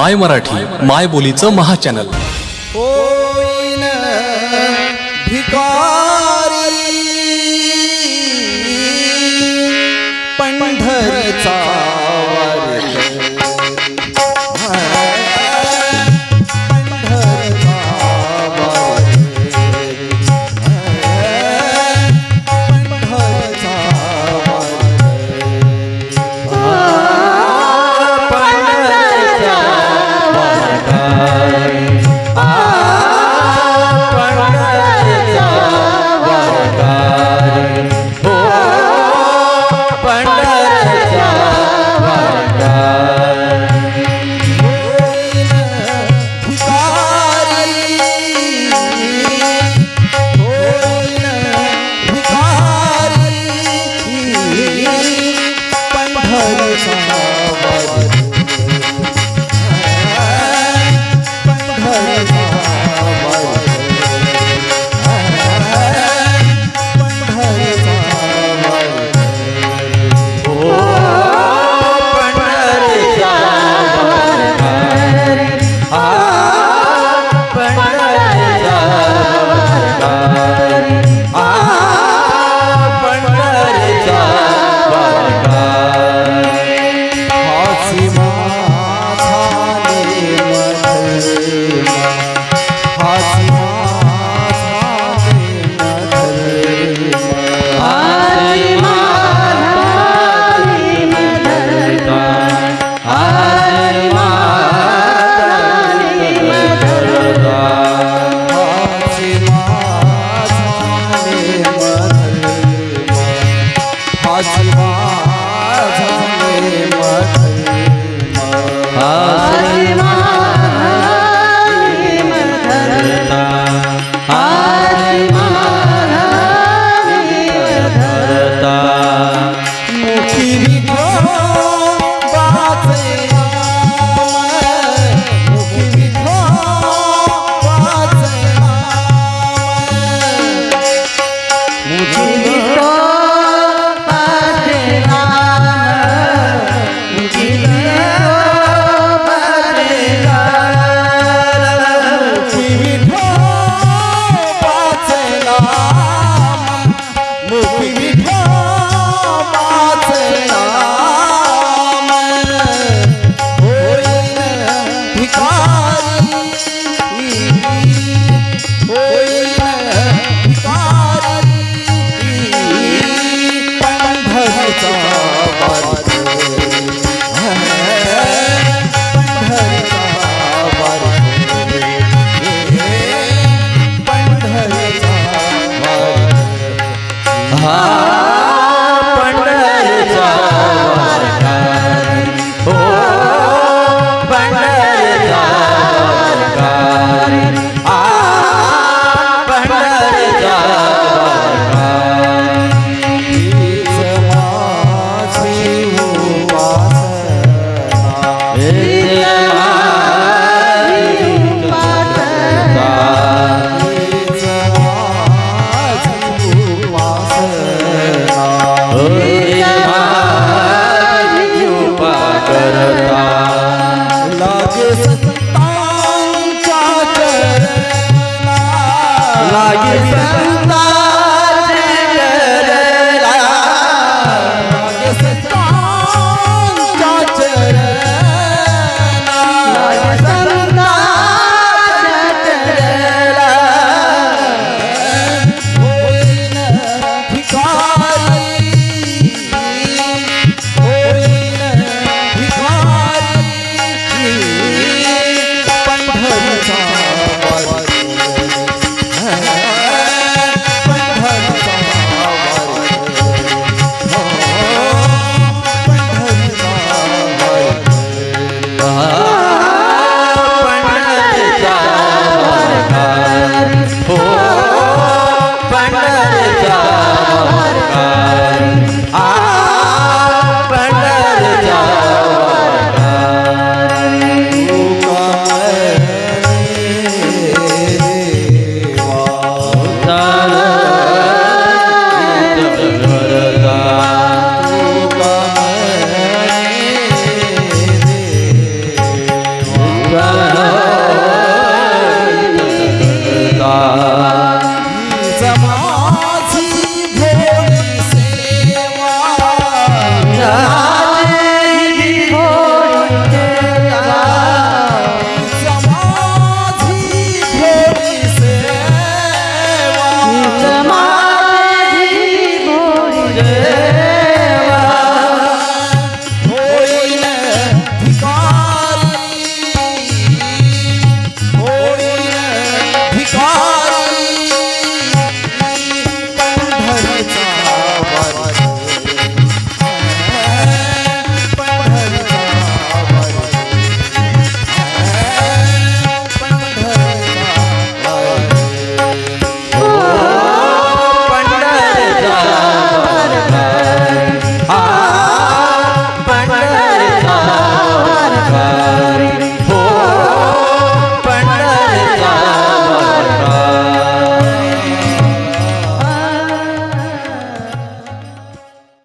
माय मराठी माय बोलीचं महाचॅनल होईन भिकारी पंढरीचा Yes, Yeah.